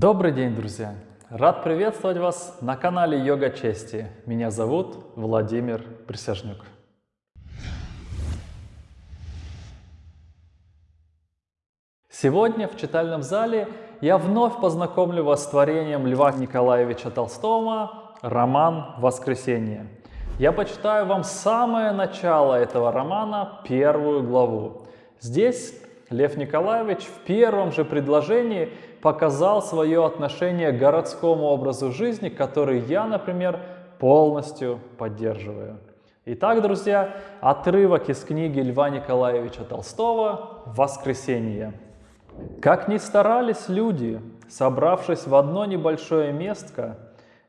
Добрый день, друзья! Рад приветствовать вас на канале Йога Чести. Меня зовут Владимир Присяжнюк. Сегодня в читальном зале я вновь познакомлю вас с творением Льва Николаевича Толстого «Роман Воскресенье». Я почитаю вам самое начало этого романа, первую главу. Здесь Лев Николаевич в первом же предложении показал свое отношение к городскому образу жизни, который я, например, полностью поддерживаю. Итак, друзья, отрывок из книги Льва Николаевича Толстого «Воскресенье». Как ни старались люди, собравшись в одно небольшое местко,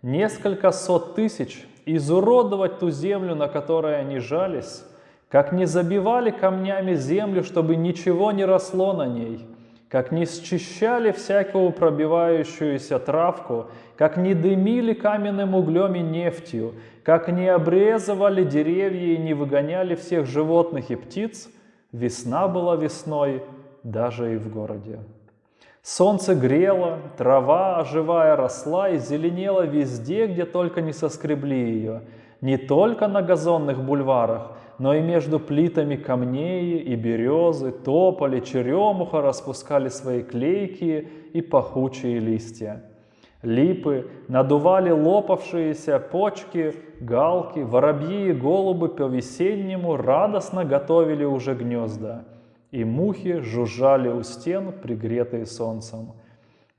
несколько сот тысяч, изуродовать ту землю, на которой они жались, как не забивали камнями землю, чтобы ничего не росло на ней, как не счищали всякую пробивающуюся травку, как не дымили каменным углем и нефтью, как не обрезывали деревья и не выгоняли всех животных и птиц, весна была весной даже и в городе. Солнце грело, трава, оживая, росла и зеленела везде, где только не соскребли ее, не только на газонных бульварах, но и между плитами камней и березы, тополи, черемуха распускали свои клейкие и пахучие листья. Липы надували лопавшиеся почки, галки, воробьи и голубы по-весеннему радостно готовили уже гнезда, и мухи жужжали у стен, пригретые солнцем.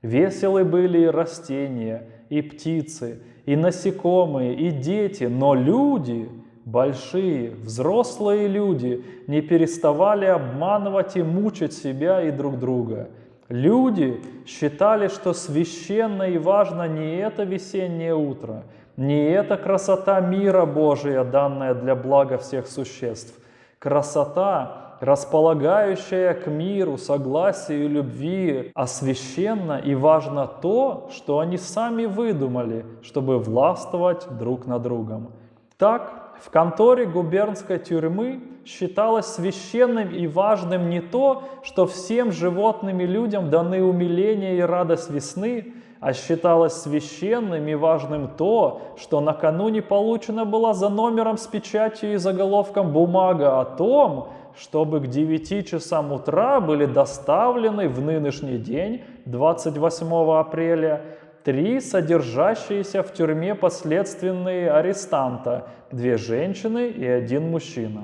Веселы были и растения, и птицы, и насекомые, и дети, но люди — большие, взрослые люди не переставали обманывать и мучить себя и друг друга. Люди считали, что священно и важно не это весеннее утро, не эта красота мира Божия, данная для блага всех существ. Красота, располагающая к миру, согласию любви, а священно и важно то, что они сами выдумали, чтобы властвовать друг над другом. Так в конторе губернской тюрьмы считалось священным и важным не то, что всем животным и людям даны умиление и радость весны, а считалось священным и важным то, что накануне получена была за номером с печатью и заголовком бумага о том, чтобы к 9 часам утра были доставлены в нынешний день, 28 апреля, три содержащиеся в тюрьме последственные арестанта, две женщины и один мужчина.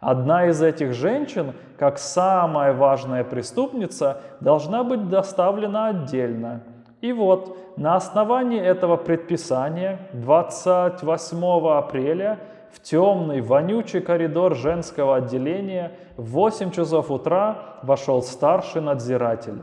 Одна из этих женщин, как самая важная преступница, должна быть доставлена отдельно. И вот, на основании этого предписания 28 апреля в темный, вонючий коридор женского отделения в 8 часов утра вошел старший надзиратель.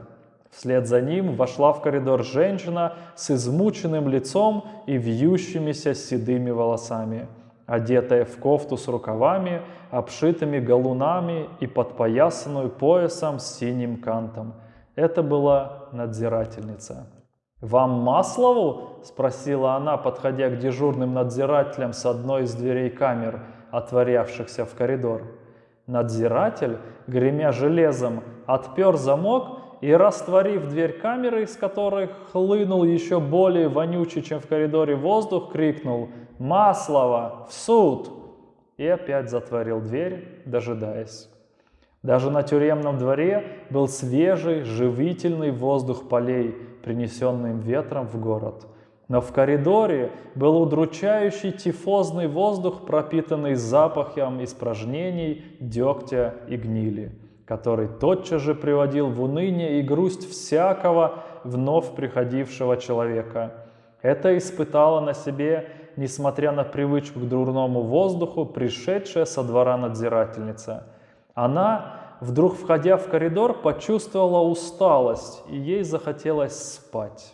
Вслед за ним вошла в коридор женщина с измученным лицом и вьющимися седыми волосами, одетая в кофту с рукавами, обшитыми галунами и подпоясанную поясом с синим кантом. Это была надзирательница. «Вам Маслову?» – спросила она, подходя к дежурным надзирателям с одной из дверей камер, отворявшихся в коридор. Надзиратель, гремя железом, отпер замок и растворив дверь камеры, из которой хлынул еще более вонючий, чем в коридоре воздух, крикнул «Маслова! В суд!» и опять затворил дверь, дожидаясь. Даже на тюремном дворе был свежий, живительный воздух полей, принесенный ветром в город. Но в коридоре был удручающий тифозный воздух, пропитанный запахом испражнений, дегтя и гнили который тотчас же приводил в уныние и грусть всякого вновь приходившего человека. Это испытала на себе, несмотря на привычку к дурному воздуху, пришедшая со двора надзирательница. Она, вдруг входя в коридор, почувствовала усталость, и ей захотелось спать.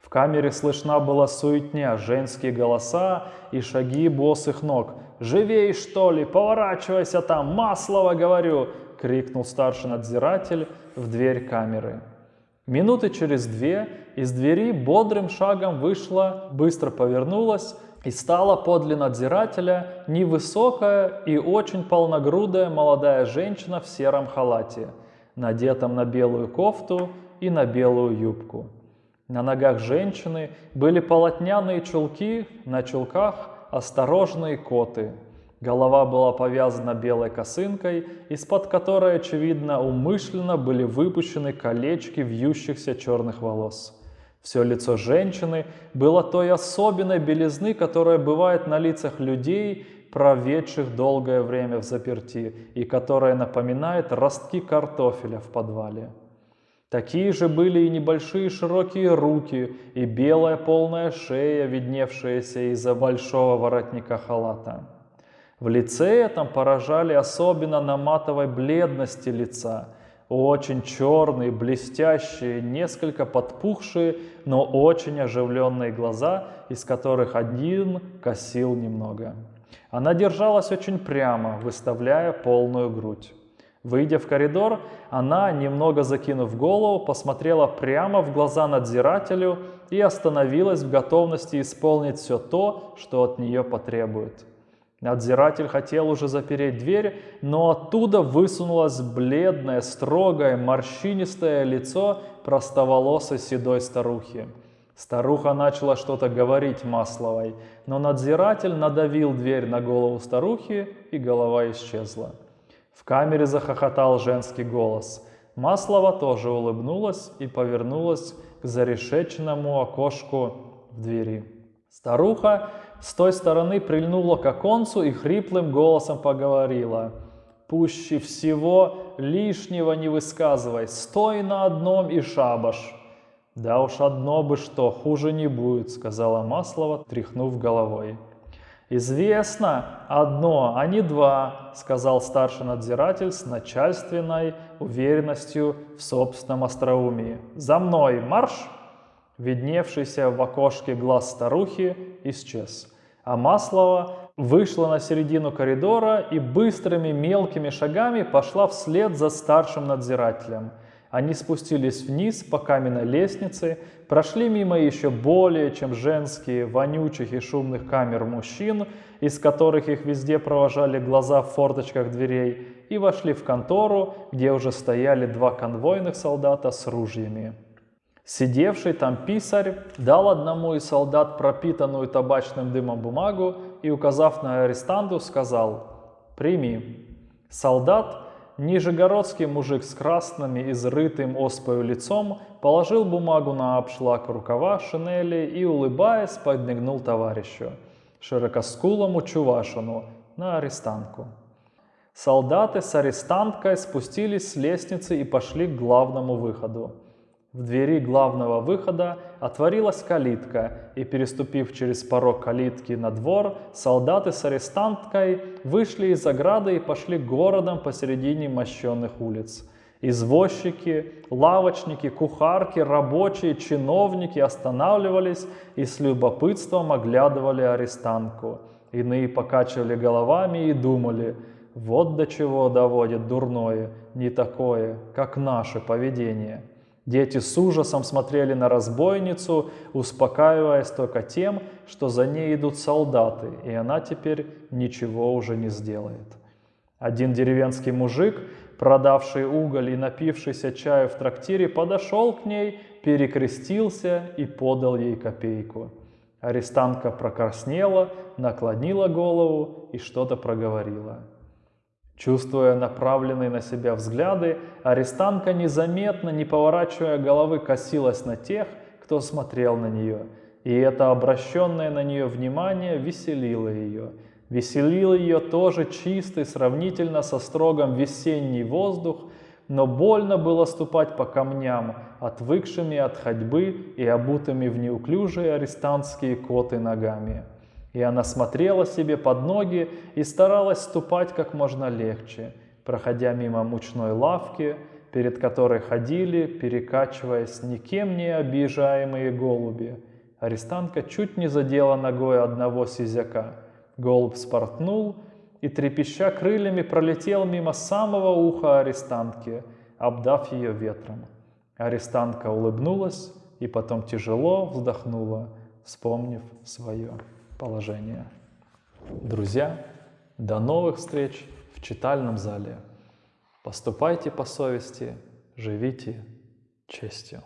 В камере слышна была суетня, женские голоса и шаги босых ног. «Живей, что ли? Поворачивайся там! Маслово, говорю! — крикнул старший надзиратель в дверь камеры. Минуты через две из двери бодрым шагом вышла, быстро повернулась и стала подле надзирателя невысокая и очень полногрудая молодая женщина в сером халате, надетом на белую кофту и на белую юбку. На ногах женщины были полотняные чулки, на чулках осторожные коты. Голова была повязана белой косынкой, из-под которой, очевидно, умышленно были выпущены колечки вьющихся черных волос. Все лицо женщины было той особенной белизны, которая бывает на лицах людей, проведших долгое время в заперти, и которая напоминает ростки картофеля в подвале. Такие же были и небольшие широкие руки, и белая полная шея, видневшаяся из-за большого воротника халата. В лице этом поражали особенно на матовой бледности лица, очень черные, блестящие, несколько подпухшие, но очень оживленные глаза, из которых один косил немного. Она держалась очень прямо, выставляя полную грудь. Выйдя в коридор, она, немного закинув голову, посмотрела прямо в глаза надзирателю и остановилась в готовности исполнить все то, что от нее потребует. Надзиратель хотел уже запереть дверь, но оттуда высунулось бледное, строгое, морщинистое лицо простоволосой седой старухи. Старуха начала что-то говорить Масловой, но надзиратель надавил дверь на голову старухи, и голова исчезла. В камере захохотал женский голос. Маслова тоже улыбнулась и повернулась к зарешеченному окошку в двери. Старуха с той стороны прильнула к оконцу и хриплым голосом поговорила. «Пуще всего лишнего не высказывай, стой на одном и шабаш». «Да уж одно бы что, хуже не будет», — сказала Маслова, тряхнув головой. «Известно одно, а не два», — сказал старший надзиратель с начальственной уверенностью в собственном остроумии. «За мной марш!» Видневшийся в окошке глаз старухи исчез, а Маслова вышла на середину коридора и быстрыми мелкими шагами пошла вслед за старшим надзирателем — они спустились вниз по каменной лестнице, прошли мимо еще более чем женские вонючих и шумных камер мужчин, из которых их везде провожали глаза в форточках дверей, и вошли в контору, где уже стояли два конвойных солдата с ружьями. Сидевший там писарь дал одному из солдат пропитанную табачным дымом бумагу и, указав на арестанту, сказал «Прими». Солдат Нижегородский мужик с красными, изрытым оспою лицом положил бумагу на обшлаг рукава шинели и, улыбаясь, подмигнул товарищу, широкоскулому чувашину, на арестанку. Солдаты с арестанткой спустились с лестницы и пошли к главному выходу. В двери главного выхода отворилась калитка, и, переступив через порог калитки на двор, солдаты с арестанткой вышли из ограды и пошли городом посередине мощенных улиц. Извозчики, лавочники, кухарки, рабочие, чиновники останавливались и с любопытством оглядывали арестантку. Иные покачивали головами и думали, вот до чего доводит дурное, не такое, как наше поведение. Дети с ужасом смотрели на разбойницу, успокаиваясь только тем, что за ней идут солдаты, и она теперь ничего уже не сделает. Один деревенский мужик, продавший уголь и напившийся чаю в трактире, подошел к ней, перекрестился и подал ей копейку. Арестантка прокраснела, наклонила голову и что-то проговорила. Чувствуя направленные на себя взгляды, арестантка незаметно, не поворачивая головы, косилась на тех, кто смотрел на нее. И это обращенное на нее внимание веселило ее. Веселил ее тоже чистый, сравнительно со строгом весенний воздух, но больно было ступать по камням, отвыкшими от ходьбы и обутыми в неуклюжие арестантские коты ногами. И она смотрела себе под ноги и старалась ступать как можно легче, проходя мимо мучной лавки, перед которой ходили, перекачиваясь никем не обижаемые голуби. Арестантка чуть не задела ногой одного сизяка. Голубь спортнул и, трепеща крыльями, пролетел мимо самого уха арестантки, обдав ее ветром. Арестантка улыбнулась и потом тяжело вздохнула, вспомнив свое положение. Друзья, до новых встреч в читальном зале. Поступайте по совести, живите честью.